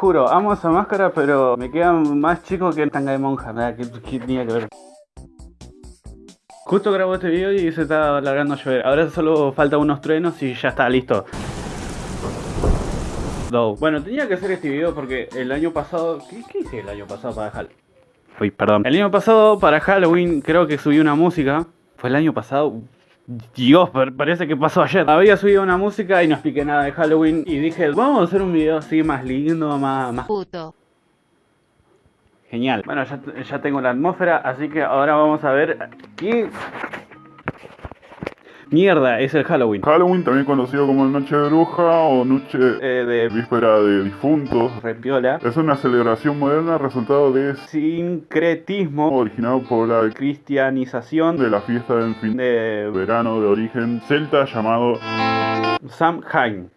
juro, amo esa máscara, pero me queda más chico que el tanga de monja. Nada, ¿qué, qué tenía que ver? Justo grabo este video y se está alargando a llover. Ahora solo falta unos truenos y ya está listo. No. Bueno, tenía que hacer este video porque el año pasado... ¿Qué, qué hice el año pasado para Halloween? Uy, perdón. El año pasado para Halloween creo que subí una música. Fue el año pasado... Dios, parece que pasó ayer. Había subido una música y no expliqué nada de Halloween. Y dije, vamos a hacer un video así más lindo, más... más... Puto. Genial. Bueno, ya, ya tengo la atmósfera, así que ahora vamos a ver qué mierda es el Halloween. Halloween, también conocido como Noche de Bruja o Noche Eh, de Víspera de Difuntos. repiola. Es una celebración moderna resultado de Sincretismo. originado por la Cristianización de la fiesta del fin de verano de origen celta llamado Samhain.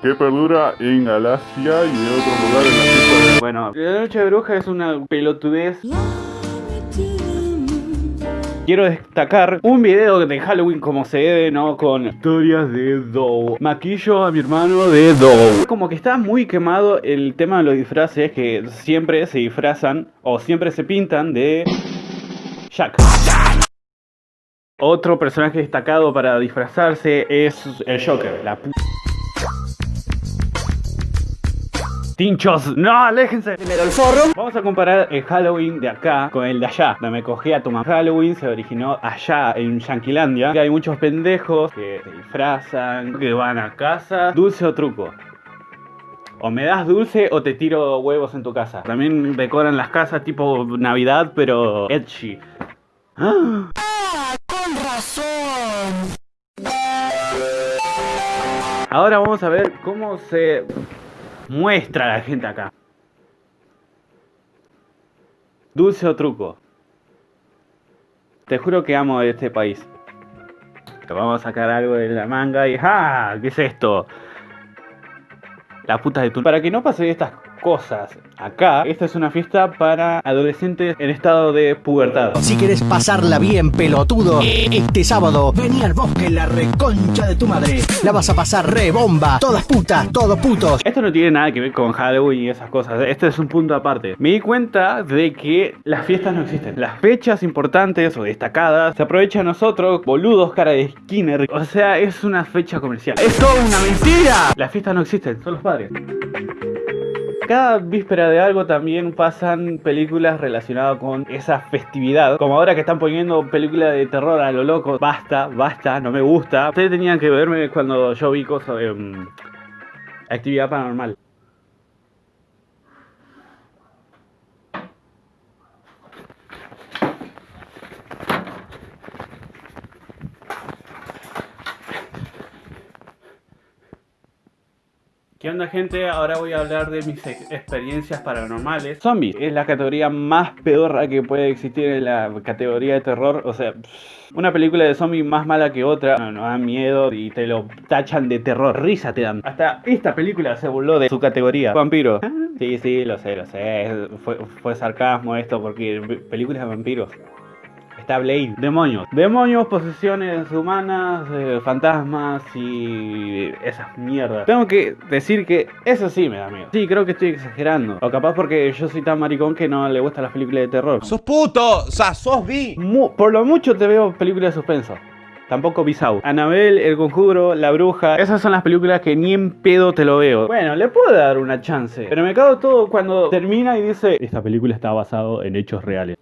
que perdura en Galacia y de otros lugares la fiesta de Bueno, la noche de bruja es una pelotudez. Quiero destacar un video de Halloween como se debe, ¿no? Con historias de Dow. Maquillo a mi hermano de Dow. Como que está muy quemado el tema de los disfraces que siempre se disfrazan o siempre se pintan de Jack. Otro personaje destacado para disfrazarse es el Joker, la pu Tinchos, no, aléjense. Primero el forro. Vamos a comparar el Halloween de acá con el de allá. Donde me cogí a tu mamá. Halloween se originó allá en Yanquilandia. Que hay muchos pendejos que se disfrazan, que van a casa. Dulce o truco. O me das dulce o te tiro huevos en tu casa. También decoran las casas tipo Navidad, pero edgy. ¡Ah! Ahora vamos a ver cómo se muestra la gente acá. Dulce o truco. Te juro que amo este país. Vamos a sacar algo de la manga y ¡ah! ¿Qué es esto? La puta de tu... Para que no pase estas cosas acá, esta es una fiesta para adolescentes en estado de pubertad. Si quieres pasarla bien, pelotudo, este sábado vení al bosque la reconcha de tu madre. La vas a pasar re bomba. Todas putas, todos putos. Esto no tiene nada que ver con Halloween y esas cosas. Este es un punto aparte. Me di cuenta de que las fiestas no existen. Las fechas importantes o destacadas se aprovechan nosotros, boludos cara de Skinner. O sea, es una fecha comercial. ¡Es toda una mentira! Las fiestas no existen, son los padres. Cada víspera de algo también pasan películas relacionadas con esa festividad. Como ahora que están poniendo películas de terror a lo loco. Basta, basta, no me gusta. Ustedes tenían que verme cuando yo vi cosas de mm, actividad paranormal. Gente? Ahora voy a hablar de mis ex- experiencias paranormales. Zombie es la categoría más pedorra que puede existir en la categoría de terror. O sea, una película de zombie más mala que otra. No, dan miedo y te lo tachan de terror. Risa te dan. Hasta esta película se burló de su categoría. Vampiro. Sí, sí, lo sé, lo sé. Fue, fue sarcasmo esto porque películas de vampiros. Está Blade. Demonios. Demonios, posesiones humanas, eh, fantasmas y esas mierdas. Tengo que decir que eso sí me da miedo. Sí, creo que estoy exagerando. O capaz porque yo soy tan maricón que no le gustan las películas de terror. ¡Sos puto! O sea, sos bi. Mu- por lo mucho te veo películas de suspenso. Tampoco Bisau. Anabel, El Conjuro, La Bruja. Esas son las películas que ni en pedo te lo veo. Bueno, le puedo dar una chance. Pero me cago todo cuando termina y dice: Esta película está basada en hechos reales.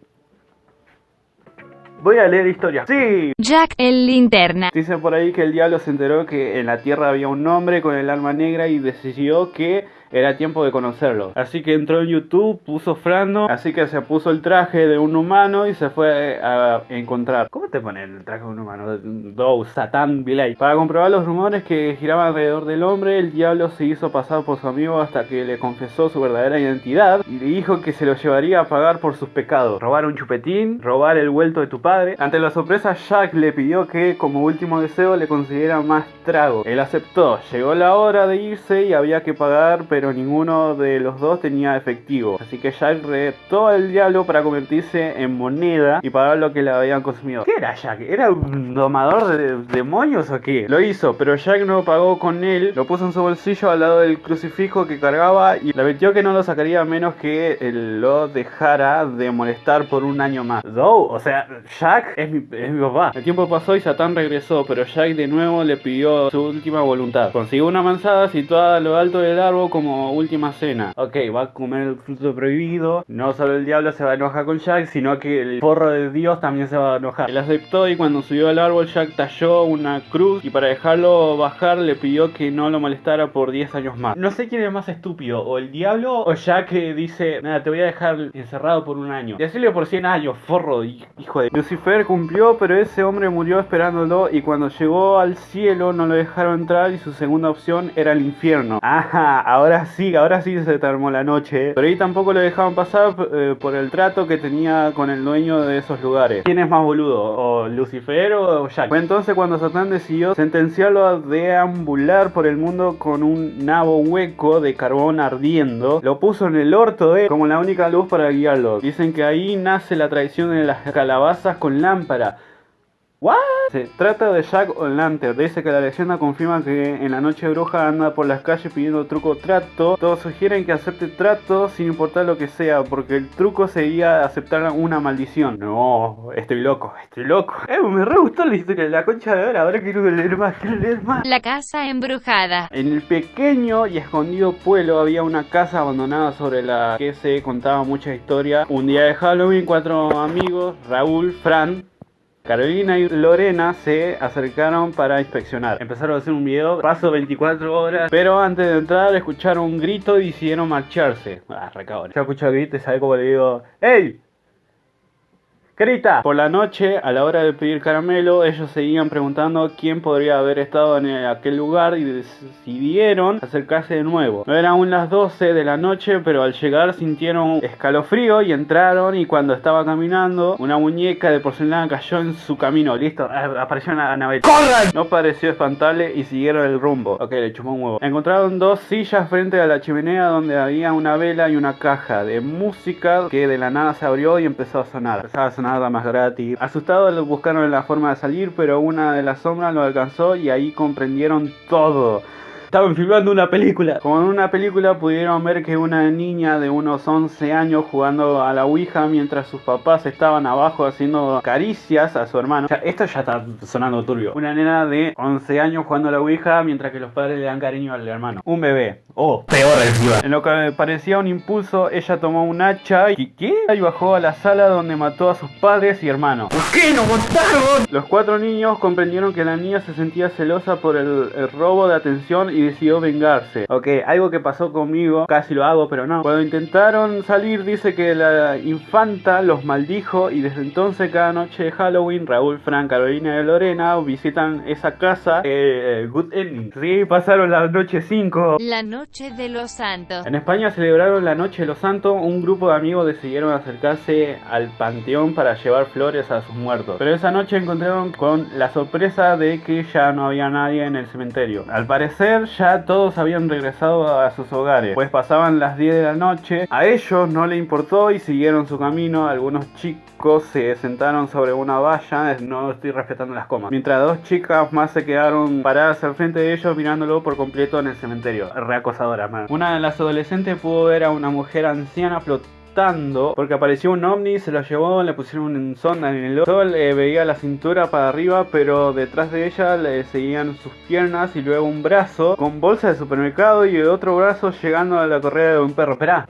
Voy a leer historia. Sí, Jack el linterna. Dicen por ahí que el diablo se enteró que en la tierra había un hombre con el alma negra y decidió que era tiempo de conocerlo. Así que entró en YouTube, puso Frando, así que se puso el traje de un humano y se fue a encontrar. ¿Cómo te ponen el traje de un humano? Dow, Satán, Bilay. Para comprobar los rumores que giraban alrededor del hombre, el diablo se hizo pasar por su amigo hasta que le confesó su verdadera identidad y le dijo que se lo llevaría a pagar por sus pecados. Robar un chupetín, robar el vuelto de tu padre. Ante la sorpresa, Jack le pidió que como último deseo le consiguiera más trago. Él aceptó. Llegó la hora de irse y había que pagar, pero pero ninguno de los dos tenía efectivo. Así que Jack retó al diablo para convertirse en moneda y pagar lo que le habían consumido. ¿Qué era Jack? ¿Era un domador de demonios o qué? Lo hizo, pero Jack no pagó con él, lo puso en su bolsillo al lado del crucifijo que cargaba y le advirtió que no lo sacaría a menos que lo dejara de molestar por un año más. No, o sea, Jack es mi, es mi papá. El tiempo pasó y Satán regresó, pero Jack de nuevo le pidió su última voluntad. Consiguió una manzana situada a lo alto del árbol como última cena. Ok, va a comer el fruto prohibido. No solo el diablo se va a enojar con Jack, sino que el porro de Dios también se va a enojar. Él aceptó y cuando subió al árbol Jack talló una cruz y para dejarlo bajar le pidió que no lo molestara por 10 años más. No sé quién es más estúpido, o el diablo o Jack que dice, nada, te voy a dejar encerrado por un año. Decirle por 100 años, forro, hijo de... Lucifer cumplió, pero ese hombre murió esperándolo y cuando llegó al cielo no lo dejaron entrar y su segunda opción era el infierno. Ajá, ahora sí, ahora sí se termó la noche. Pero ahí tampoco lo dejaban pasar eh, por el trato que tenía con el dueño de esos lugares. ¿Quién es más boludo? ¿O Lucifer o Jack? Fue entonces cuando Satán decidió sentenciarlo a deambular por el mundo con un nabo hueco de carbón ardiendo. Lo puso en el orto de como la única luz para guiarlo. Dicen que ahí nace la tradición de las calabazas con lámpara. ¿What? Se trata de Jack O'Lantern. Dice que la leyenda confirma que en la noche bruja anda por las calles pidiendo truco trato. Todos sugieren que acepte trato sin importar lo que sea, porque el truco sería aceptar una maldición. No, estoy loco, estoy loco. Eh, me re gustó la historia de la concha de ahora. Ahora quiero leer más, quiero leer más. La casa embrujada. En el pequeño y escondido pueblo había una casa abandonada sobre la que se contaba mucha historia. Un día de Halloween, cuatro amigos, Raúl, Fran, Carolina y Lorena se acercaron para inspeccionar. Empezaron a hacer un video, paso 24 horas, pero antes de entrar escucharon un grito y decidieron marcharse. Ah, recabrón. Yo escucho el grito y sabe cómo le digo, ¡Ey! Grita. Por la noche, a la hora de pedir caramelo, ellos seguían preguntando quién podría haber estado en aquel lugar y decidieron acercarse de nuevo. No eran aún las 12 de la noche, pero al llegar sintieron escalofrío y entraron y cuando estaba caminando, una muñeca de porcelana cayó en su camino. Listo, apareció una nave. ¡Corran! No pareció espantarle y siguieron el rumbo. Ok, le chupó un huevo. Encontraron dos sillas frente a la chimenea donde había una vela y una caja de música que de la nada se abrió y empezó a sonar. Empezaba a sonar más gratis. Asustados buscaron la forma de salir, pero una de las sombras lo alcanzó y ahí comprendieron todo. Estaban filmando una película. Como en una película pudieron ver que una niña de unos 11 años jugando a la Ouija mientras sus papás estaban abajo haciendo caricias a su hermano. Ya, esto ya está sonando turbio. Una nena de 11 años jugando a la Ouija mientras que los padres le dan cariño al hermano. Un bebé. Oh, peor encima. En lo que parecía un impulso, ella tomó un hacha y ¿qué? Y bajó a la sala donde mató a sus padres y hermanos. ¿Por qué no mataron? Los cuatro niños comprendieron que la niña se sentía celosa por el, el robo de atención y decidió vengarse. Ok, algo que pasó conmigo, casi lo hago, pero no. Cuando intentaron salir, dice que la infanta los maldijo y desde entonces cada noche de Halloween, Raúl, Fran, Carolina y Lorena visitan esa casa. Eh, good ending. Sí, pasaron la noche 5. La noche de los santos. En España celebraron la Noche de los Santos. Un grupo de amigos decidieron acercarse al panteón para llevar flores a sus muertos. Pero esa noche encontraron con la sorpresa de que ya no había nadie en el cementerio. Al parecer ya todos habían regresado a sus hogares, pues pasaban las 10 de la noche. A ellos no le importó y siguieron su camino. Algunos chicos se sentaron sobre una valla, no estoy respetando las comas. Mientras dos chicas más se quedaron paradas al frente de ellos mirándolo por completo en el cementerio. Reacosadora, man. Una de las adolescentes pudo ver a una mujer anciana flotando porque apareció un ovni, se lo llevó, le pusieron un sonda en el ojo. Solo le veía la cintura para arriba, pero detrás de ella le seguían sus piernas y luego un brazo con bolsa de supermercado y otro brazo llegando a la correa de un perro. Esperá.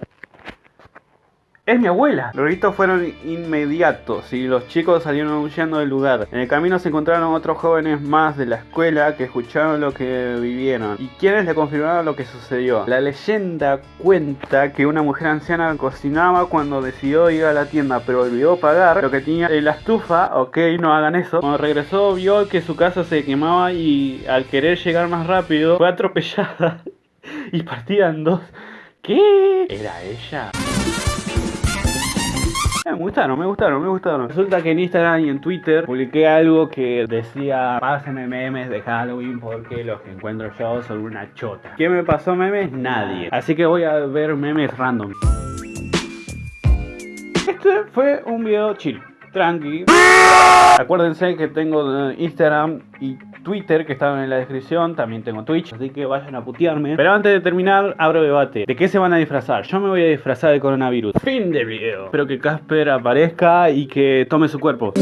Es mi abuela. Los gritos fueron inmediatos y los chicos salieron huyendo del lugar. En el camino se encontraron otros jóvenes más de la escuela que escucharon lo que vivieron y quienes le confirmaron lo que sucedió. La leyenda cuenta que una mujer anciana cocinaba cuando decidió ir a la tienda pero olvidó pagar lo que tenía en la estufa. Ok, no hagan eso. Cuando regresó vio que su casa se quemaba y al querer llegar más rápido fue atropellada y partida en dos. ¿Qué? ¿Era ella? Eh, me gustaron, me gustaron, me gustaron. Resulta que en Instagram y en Twitter publiqué algo que decía pásenme memes de Halloween porque los que encuentro yo son una chota. ¿Quién me pasó memes? Nadie. Así que voy a ver memes random. Este fue un video chill, tranqui. Acuérdense que tengo eh, Instagram y Twitter que estaban en la descripción, también tengo Twitch, así que vayan a putearme. Pero antes de terminar, abro debate. ¿De qué se van a disfrazar? Yo me voy a disfrazar de coronavirus. Fin del video. Espero que Casper aparezca y que tome su cuerpo.